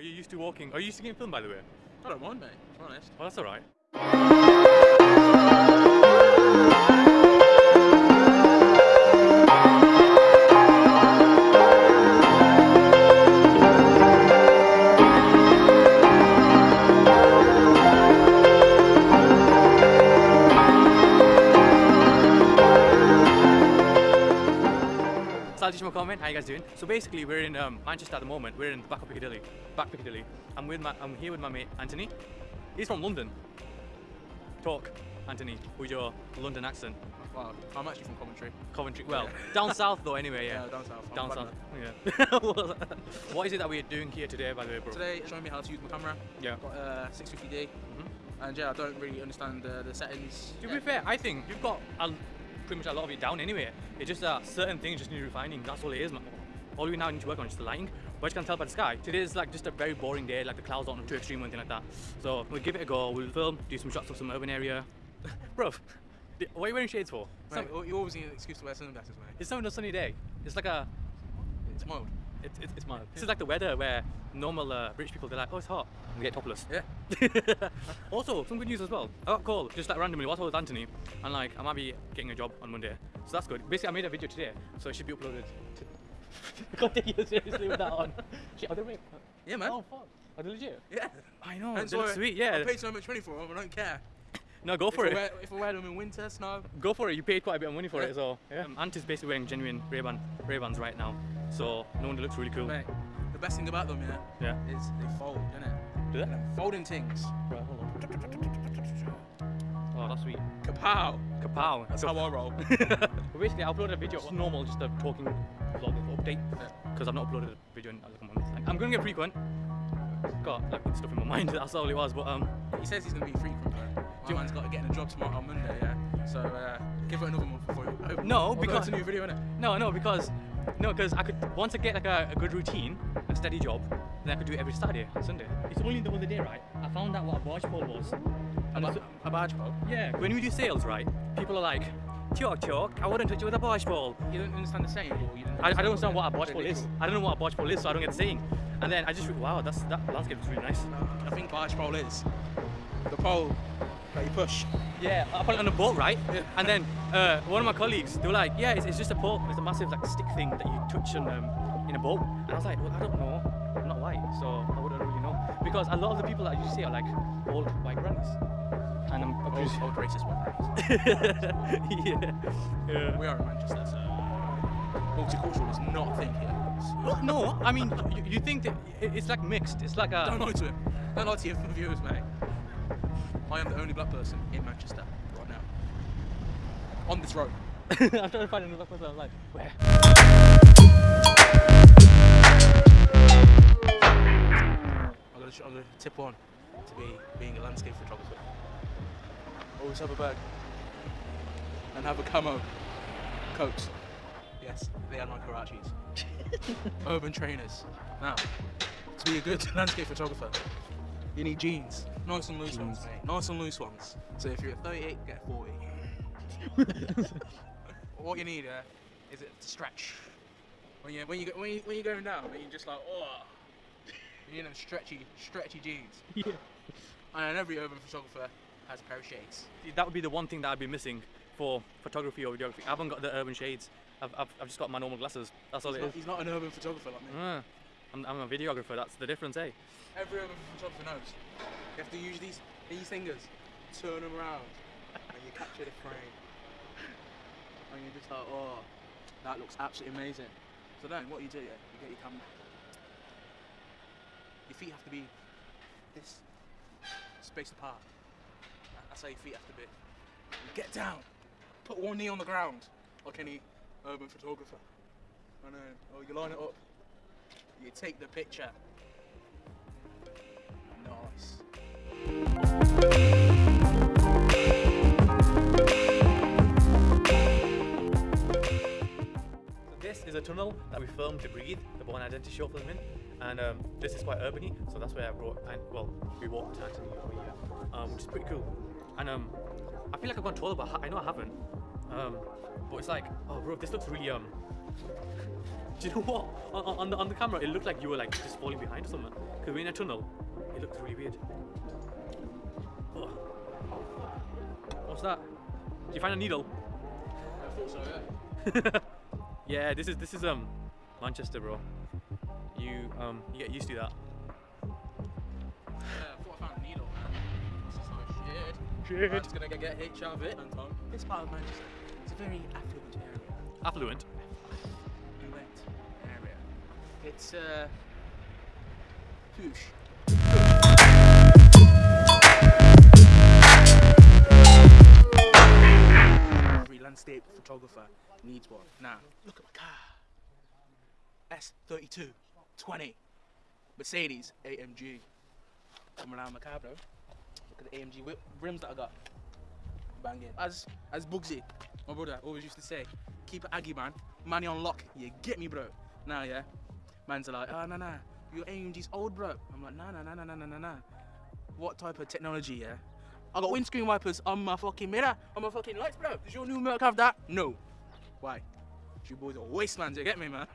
Are you used to walking? Are you used to getting filmed, by the way? I don't mind, mate. To be honest. Well, that's all right. You guys doing? So basically, we're in um, Manchester at the moment. We're in the back of Piccadilly, back Piccadilly. I'm with my, I'm here with my mate Anthony. He's from London. Talk, Anthony, with your London accent. Well, I'm actually from Coventry. Coventry. Well, Yeah. down south though. Anyway, yeah. Yeah, down south. Down south. Yeah. what is it that we're doing here today, by the way, bro? Today, showing me how to use my camera. Yeah. Got uh, 650D, Mhm. and yeah, I don't really understand the, the settings. To be fair, I think you've got a, pretty much a lot of it down anyway. It's just that certain things just need refining. That's all it is, man. All we now need to work on is the lighting. But you can tell by the sky, today is like just a very boring day. Like the clouds aren't too extreme or anything like that. So we'll give it a go. We'll film, do some shots of some urban area. Bro, what are you wearing shades for? Mate, not- you always need an excuse to wear sunglasses, mate. It's not a sunny day. It's like a, It's mild. It's, it's, it's mild. This is like the weather where normal uh, rich people, they're like, oh, it's hot. And they get topless. Yeah. also, some good news as well. I got called just like randomly whilst I was with Anthony, and like I might be getting a job on Monday, so that's good. Basically, I made a video today, so it should be uploaded. I can't take you seriously with that on. Shit, are they real? Yeah, man. Oh fuck, are they legit? Yeah. I know. Hence they look why sweet. I paid so much money for them. I don't care. No, go for if it. I wear, if I wear them in winter, snow. Go for it. You paid quite a bit of money for Yeah. it, so yeah. Um, Ant is basically wearing genuine Ray-Ban Ray-Bans right now, so no wonder it looks really cool. Mate, the best thing about them, yeah, Yeah. is they fold, do innit? Do they? Them Folding things. Right, hold on. Oh, that's sweet. Kapow! Kapow. That's how I roll. But basically, I uploaded a video, It's normal, just a talking vlog update, because I've not uploaded a video in like a month. Like, I'm going to get frequent. Got like stuff in my mind. That's all it was. But um, He says he's going to be frequent, though. My man's got to get in a job tomorrow on Monday, yeah? So uh, give it another month before you. hope- No, although because- it's a new video, innit? no, no, because no, because I could once I get like a, a good routine, a steady job, then I could do it every Saturday and Sunday. It's only the other day, right? I found out what a barge pole was. A, And ba- a badge pole. yeah, when we do sales, right? People are like, chalk, chalk. I wouldn't touch you with a barge pole. You don't understand the saying, or you don't I, I don't understand what a barge pole is. I don't know what a barge pole is, so I don't get the saying. And then I just wow, that's that landscape is really nice. I think barge pole is the pole that you push. Yeah, I put it on a boat, right? Yeah. And then uh, one of my colleagues, they were like, "Yeah, it's, it's just a pole. It's a massive like stick thing that you touch on um, in a boat." And I was like, "Well, I don't know. I'm not white, so I wouldn't really know." Because a lot of the people that you see are like old white grannies, and I'm, Old, old racist one. yeah, yeah. We are in Manchester, so multicultural is not a thing here. Well, no, I mean, you, you think that it's like mixed. It's like a Don't lie to him. Don't lie to your viewers, mate. I am the only black person in Manchester right now. On this road. I'm trying to find another black person. I'm like, where? I'm gonna, I'm gonna tip on to be being a landscape photographer. Always have a bag and have a camo coat. Yes, they are my Karachis. Urban trainers. Now, to be a good landscape photographer, you need jeans. Nice and loose ones, mate. Nice and loose ones. So if you're a 38, get 40. what you need uh, is it to stretch. When you when you go, when you when you're going down, when you're just like oh, you know stretchy stretchy jeans. Yeah. And every urban photographer has a pair of shades. That would be the one thing that I'd be missing for photography or videography. I haven't got the urban shades. I've, I've, I've just got my normal glasses. That's all He's it not, is. he's not an urban photographer like me. Ah, I'm, I'm a videographer. That's the difference, eh? Every urban photographer knows. You have to use these these fingers, turn them around, and you capture the frame. And you're just like, oh, that looks absolutely amazing. So then, what you do, you get your camera. Your feet have to be this spaced apart. That's how your feet have to be. Get down, put one knee on the ground, like any urban photographer, and then oh, you line it up. You take the picture. Nice. This is a tunnel that we filmed to breathe, the Bourne Identity short film in, and um, this is quite urbany, so that's where I brought, and well, we walked Anthony over here, um, which is pretty cool. And um, I feel like I've gone taller, but I I know I haven't. Um, but it's like, oh bro, this looks really um, Do you know what? On, on- on the on the camera, it looked like you were like just falling behind or something. Because we're in a tunnel, it looked really weird. Ugh. What's that? Did you find a needle? I thought so, yeah. yeah, this is this is um Manchester, bro. You um you get used to that. Yeah, I thought I found a needle, man. This is like shit. Shit. Man's gonna get HIV, Anton. This part of Manchester, it's a very affluent area. Affluent. Affluent area. It's, uh, poosh. Every landscape photographer needs one. Now, look at my car. S32 20 Mercedes AMG. Come around my car, bro. Look at the AMG rims that I got. Banging. As as Bugsy, my brother, always used to say, keep it Aggie, man. Money on lock. You get me, bro. Now, yeah. Man's are like, ah, oh, no, no, you AMG's old, bro. I'm like, no, no, no, no, no, no, no. What type of technology, yeah? I got windscreen wipers on my fucking mirror, on my fucking lights, bro. Does your new Merc have that? No. Why? You boys are wastelands, you get me, man?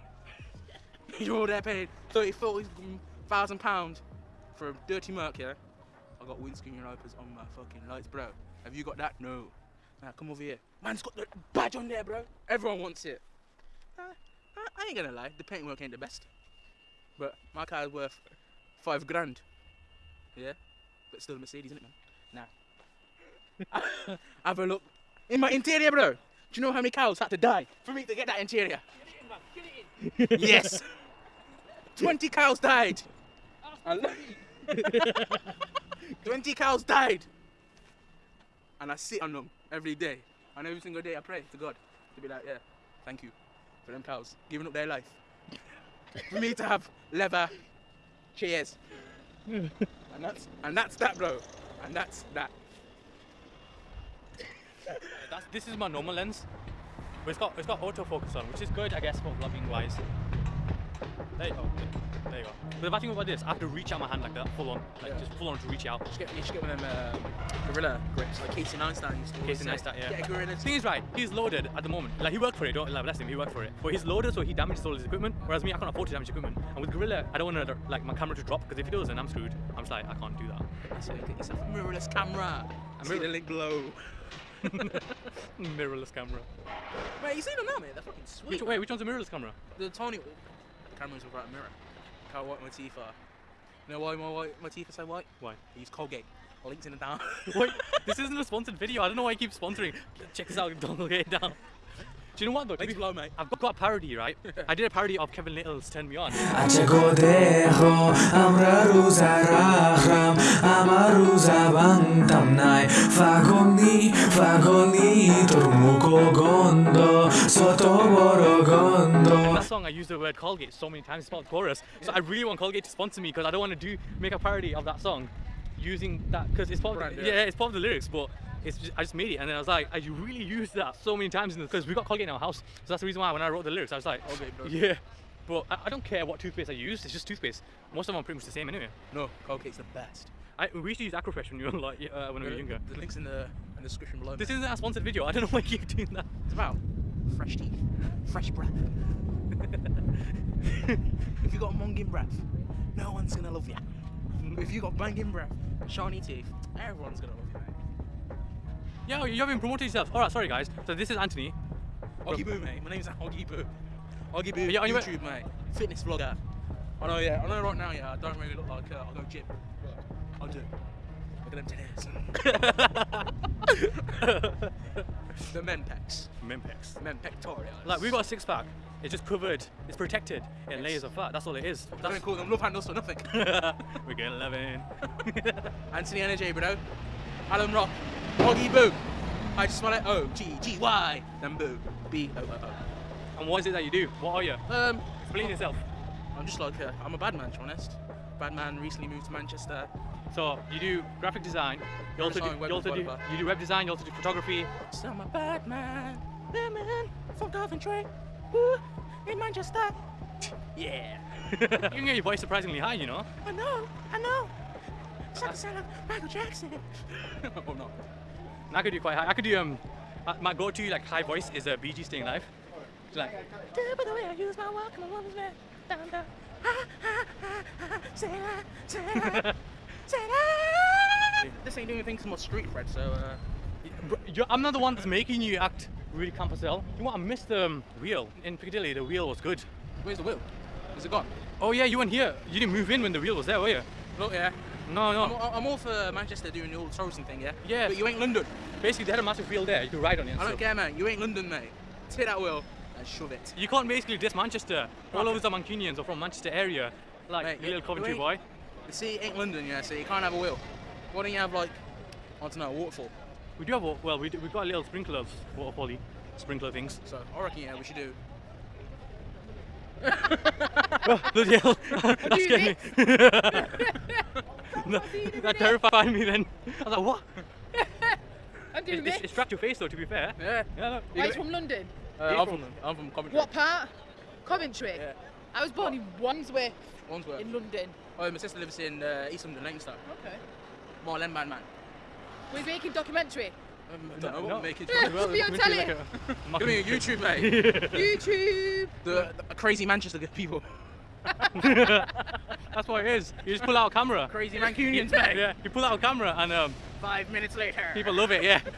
You're all there paying 30, 40,000 pounds for a dirty Merc, yeah? I got windscreen wipers on my fucking lights, bro. Have you got that? No. Now nah, come over here. Man's got the badge on there, bro. Everyone wants it. Uh, I ain't gonna lie, the paintwork ain't the best. But my car's worth five grand. Yeah? But still a Mercedes, isn't it, man? Nah. Have a look. In my interior, bro. Do you know how many cows had to die for me to get that interior? yes. 20 cows died. 20 cows died. And I sit on them every day. And every single day I pray to God to be like, yeah, thank you for them cows giving up their life. For me to have leather chairs. and that's and that's that bro. And that's that. Uh, that's, this is my normal lens. But it's got it's got autofocus on, which is good, I guess, for vlogging wise. There you go. There you go. But the bad thing about this, I have to reach out my hand like that, full on, like Yeah. just full on to reach out. You should get, you should get one of them um, gorilla grips like Casey Neistat used to Casey. Neistat, yeah. Get a gorilla The thing is, right, he's loaded at the moment. Like, he worked for it, don't like, bless him, he worked for it. But he's loaded, so he damages all his equipment. Whereas me, I can't afford to damage equipment. And with Gorilla, I don't want to, like, my camera to drop, because if it does, then I'm screwed. I'm just like, I can't do that. So you get yourself a mirrorless camera. See mirror- link below. mirrorless camera. Mate, you seen them now, mate? They're fucking sweet. Which, wait, which one's a mirrorless camera? The Tony, camera's without a mirror. Can't white my teeth are. You know why my white, my teeth are so white? Why? I use Colgate. Links in the down. Wait, this isn't a sponsored video. I don't know why I keep sponsoring. Check this out, it down. Do you know what though? Big blow, mate. I've got a parody, right? I did a parody of Kevin Lyttle's Turn Me On. That song, I used the word Colgate so many times, it's about chorus. So I really want Colgate to sponsor me because I don't want to do make a parody of that song using that because it's part right, yeah. yeah it's part of the lyrics, but it's just, I just made it and then I was like, I really used that so many times because we got Colgate in our house. So that's the reason why when I wrote the lyrics, I was like, okay, bro. yeah. But I, I don't care what toothpaste I use. It's just toothpaste. Most of them are pretty much the same anyway. No, Colgate's the best. I, we used to use Aquafresh when you were like uh, when we were younger. The links in the, in the description below. This mate. isn't a sponsored video. I don't know why you keep doing that. It's about fresh teeth, fresh breath. if you got monging breath, no one's gonna love you. If you got banging breath, shiny teeth, everyone's gonna love you. Yeah, you haven't promoted yourself. All right, sorry guys. So this is Anthony. Oggy Boo, mate. My name's Oggy Boo. Oggy Boo, Yeah, on your- YouTube, mate. Fitness vlogger. I know, yeah. I know right now, yeah. I don't really look like uh, I'll go gym. I'll do. Look at them titties. the men pecs. Mempex. Men pectorials. Like we've got a six pack. It's just covered. It's protected in layers of fat. That's all it is. That's don't call them love handles for nothing. We're getting 11. Anthony Energy, bro. Alan Rock. Oggy Boo. I just smell it. O G G Y. Then Boo. B O O and what is it that you do? What are you? Um, Explain yourself. I'm just like, uh, I'm a bad man, to be honest. Bad man recently moved to Manchester. So you do graphic design. You also do, web you also do you do web design. You also do photography. So I'm a bad man. Bad man from Coventry. Woo, in Manchester. Yeah. you can get your voice surprisingly high, you know. I know, I know. It's like the sound of Michael Jackson. oh no. I could do quite high. I could do um. My go-to like high voice is a uh, Bee Gees Staying Alive. She's like, by the way I use my walk, my woman's man. Down, down. Ha, ha, ha, ha. Say that, say that, say that." This ain't doing anything to my street cred, so uh, you're- I'm not the one that's making you act really camp as hell. You know what? I missed the um, wheel in Piccadilly. The wheel was good. where's the wheel? Is it gone? Oh yeah, you weren't here. You didn't move in when the wheel was there, were you? Look, yeah. No, I'm, no. I'm all for Manchester doing the old Torsten thing, yeah? Yeah. But you ain't London. Basically, they had a massive wheel there. You could ride on it. I don't stuff. care, man. You ain't London, mate. Take that wheel and shove it. You can't basically diss Manchester. All of us are Mancunians or from Manchester area. Like Mate, you- little Coventry you boy. The city ain't London, yeah, so you can't have a wheel. Why don't you have, like, I don't know, a waterfall? We do have a, well, we do, we've got a little sprinklers, waterfally sprinkler things. So I reckon, yeah, we should do. oh, bloody hell! that do scared me. that, that terrified me. Then I was like, what? I'm doing It, this. it, it struck your face though. To be fair. Yeah. Yeah. No. Right from London. Uh, I'm, from from, I'm from Coventry. What part? Coventry. Yeah. I was born in Wandsworth Wandsworth. in London. Oh, my sister lives in uh, East London, Leinster. Okay. More Len man, man. We're making documentary. Um, I don't know No. what we make it. Yeah. Well, Put me on Coventry telly. like a- Give me a YouTube, mate. YouTube. the, the crazy Manchester people. That's what it is. You just pull out a camera. Crazy Mancunians, mate. Yeah. You pull out a camera and um, Five minutes later. people love it. Yeah.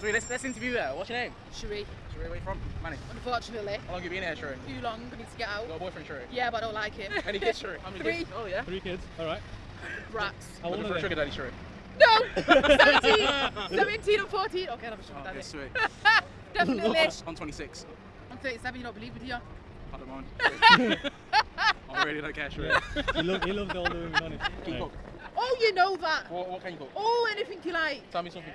So let's, let's interview her. What's your name? Sheree. Sheree, where you from? Manny. Unfortunately, How long have you been here, Sheree? too long. I need to get out. Got a boyfriend, Sheree? Yeah, but I don't like him. Any kids, Sheree? How many Three. kids? Oh, yeah. Three kids. All right. Rats. How old Looking for are a they? sugar daddy, Sheree. No! 17! 17 and 14. Okay, I'm have a sugar Okay, daddy. sweet. Definitely. I'm 26. I'm 37, you don't believe me, do you? I don't mind. I really don't care, Sheree. he loves he loves all the women on it. Can you cook? Oh, you know that. What, what can you cook? Oh, anything you like. Tell me something.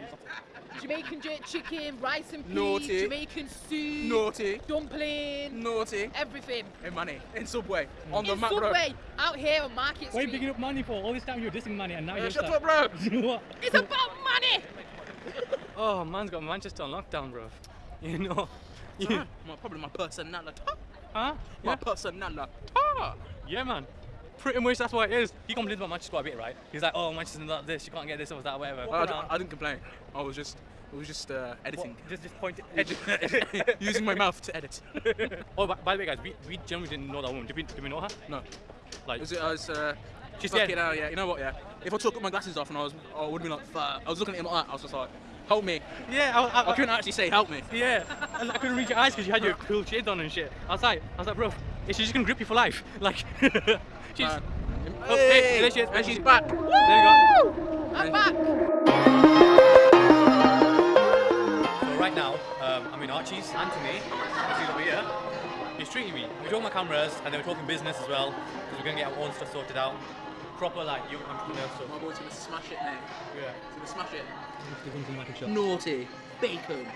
Jamaican jerk chicken, rice and peas, Naughty. Jamaican soup, Naughty. dumpling, Naughty. everything. In money. In Subway. On the In Mac Road. Subway, out here on Market Street. What are you Street. picking up money for? All this time you were dissing money and now Uh, you're shut start- up, bro. You know what? It's about money. Oh, man's got Manchester on lockdown, bro. You know. You, my, probably my personality. Huh? My Yeah. personality. yeah, man. Pretty much that's what it is. He complains about Manchester quite a bit, right? He's like, oh, Manchester's not this, you can't get this or that, whatever. I, I, I didn't complain. I was just, I was just uh, editing. What? Just, just point Using my mouth to edit. oh, by, by the way, guys, we, we generally didn't know that woman. Did we, did we know her? No. Like, Was it, I was, uh, She's dead. hell, yeah. You know what, yeah? If I took my glasses off and I was, I would been like, fuck. I was looking at him like that. I was just like, help me. yeah, I, I, I couldn't actually say help me. Yeah, and I couldn't read your eyes because you had your cool shades on and shit. I was like, I was like, bro, she's just gonna grip you for life? Like, she's. Man. Oh, hey, there she is. And she's back. There you go. I'm back. So right now, um, I'm in Archie's. Anthony, he's over here. He's treating me. We're talking about cameras and then we're talking business as well because we're gonna get our own stuff sorted out. Proper like young entrepreneur stuff. My boy's gonna smash it, mate. Yeah. He's gonna smash it. Naughty. Bacon.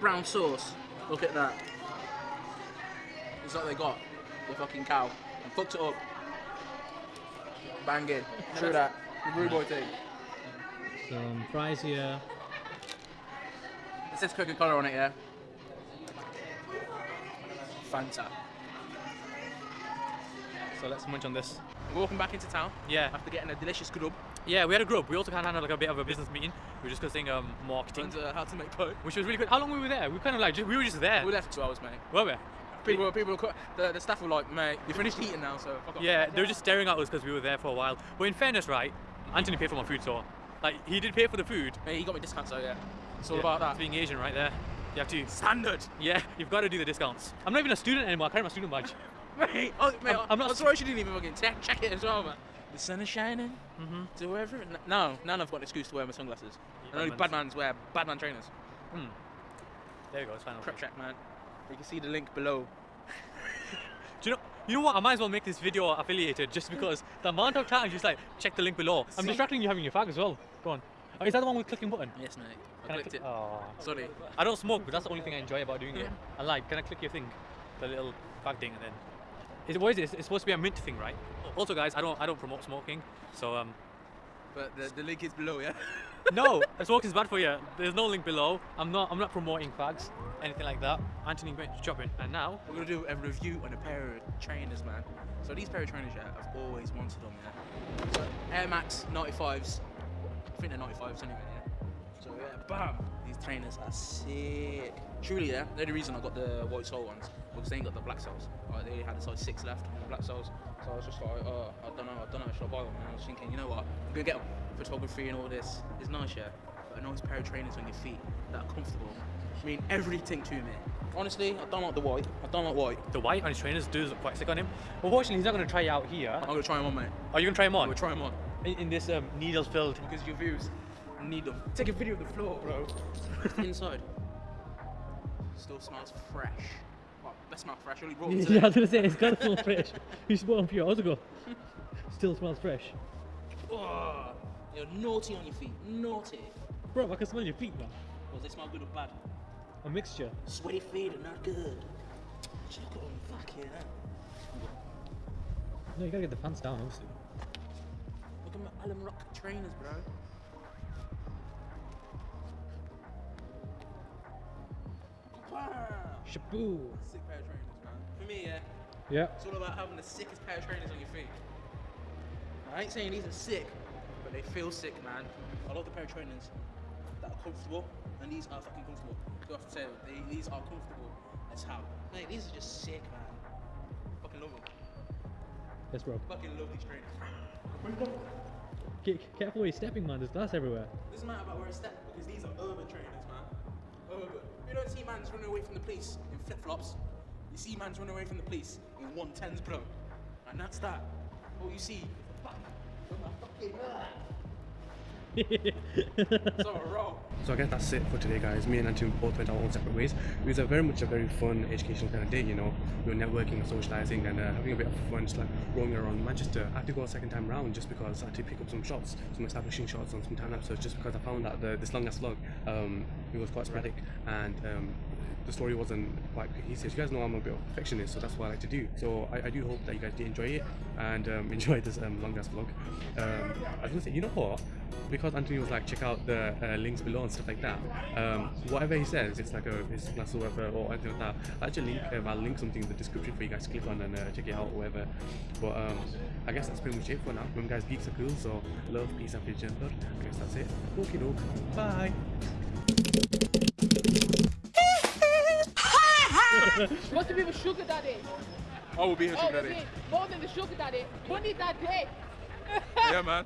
Brown sauce. Look at that. It's like they got the fucking cow and fucked it up. Banging. True that. The rude boy thing. Some fries here. It says Coca Cola on it, yeah? Fanta. So let's munch on this. We're walking back into town Yeah. after getting a delicious grub Yeah, we had a grub. We also kind of had like a bit of a business meeting. We were discussing um, marketing, and uh, how to make dough. which was really good. How long were we there? We kind of like we were just there, We left for two hours, mate. were we? People, people, were the, the staff were like, mate, you finished eating now, so fuck off. Yeah, they were just staring at us because we were there for a while. But in fairness, right, Anthony paid for my food, so like he did pay for the food. Mate, he got me discounts, so yeah. It's all Yeah, about it's that. being Asian, right there. You have to. Standard. Yeah, you've got to do the discounts. I'm not even a student anymore. I carry my student badge. Mate, oh, mate, I'm- I'm, not I'm sorry she didn't even fucking check, check it as well, man. The sun is shining. Mm-hmm. To wherever. No, none have got an excuse to wear my sunglasses. and only bad mans wear bad man trainers. Mm. There you go. It's fine. Prep check, man. You can see the link below. Do you know? You know what? I might as well make this video affiliated just because the amount of times you just like check the link below. I'm See? distracting you having your fag as well. Go on. Oh, is that the one with clicking button? Yes, mate. I Can clicked click- it. Oh. Sorry. I don't smoke, but that's the only thing I enjoy about doing it. I like, can I click your thing? The little fag thing and then. It, what is it? It's supposed to be a mint thing, right? Also, guys, I don't, I don't promote smoking, so um, But the, the link is below, yeah? no, smoking is bad for you. There's no link below. I'm not, I'm not promoting fags, anything like that. Anthony went shopping, and now We're gonna do a review on a pair of trainers, man. So these pair of trainers, yeah, I've always wanted them, yeah. So Air Max 95s. I think they're 95s anyway, yeah. So yeah, bam! These trainers are sick. Truly, yeah, they're the reason I got the white sole ones because they ain't got the black soles. Like, they had the size six left on the black soles, so I was just like, oh, I don't know, I don't know, should I buy them? And I was thinking, you know what, I'm gonna get them. Photography and all this is nice, yeah, but a nice pair of trainers on your feet that are comfortable. I mean everything to me. Honestly, I don't like the white. I don't like white. The white on his trainers does look quite sick on him. Unfortunately, he's not going to try it out here. I'm gonna try them on, mate. Are you going to try him I'm on? gonna try them on In, in this um, needles filled. because your views need them. Take a video of the floor, bro. Inside. Still smells fresh. Well, best smell fresh. Only brought Yeah. I was gonna say it's got to smell fresh. You bought them a few hours ago. Still smells fresh. Oh, you're naughty on your feet. Naughty. Bro, I can smell your feet, man. Well, they smell good or bad? A mixture. Sweaty feet are not good. Just look at them. Fuck yeah. Eh? No, you gotta get the pants down, obviously. Look at my Allen Rock trainers, bro. Shaboo. Sick pair of trainers, man. For me, yeah, Yeah. it's all about having the sickest pair of trainers on your feet. I ain't saying these are sick, but they feel sick, man. I love the pair of trainers that are comfortable, and these are fucking comfortable. I have to say it? They, these are comfortable as hell. Mate, these are just sick, man. Fucking love them. Yes, bro. Fucking love these trainers. Get, careful where you're stepping, man. There's glass everywhere. Doesn't matter about where I step because these are urban trainers, man. You don't see man's running away from the police in flip flops. You see man's running away from the police in 110s, bro. And that's that. All you see So I guess that's it for today, guys. Me and Anton both went our own separate ways. It was a very much a very fun, educational kind of day. You know, we were networking and socializing and uh, having a bit of fun, just like roaming around Manchester. I had to go a second time round just because I had to pick up some shots, some establishing shots on some time lapses. Just because I found that the, this long ass vlog, um, it was quite sporadic and um, the story wasn't quite cohesive. You guys know I'm a bit of a perfectionist, so that's what I like to do. So I, I do hope that you guys did enjoy it and um, enjoy this um, long ass vlog. Um, I was gonna say, you know what? Because Anthony was like, check out the uh, links below and stuff like that. Um, whatever he says, it's like a his class or whatever or anything like that. I'll actually link, um, I'll link something in the description for you guys to click on and uh, check it out or whatever. But um, I guess that's pretty much it for now. Remember, guys, geeks are cool, so love, peace, and gender. I guess that's it. Okay, doke. Bye. What's the people sugar daddy? I will be here Oh, sugar daddy. more than the sugar daddy? Bunny daddy. Yeah, man.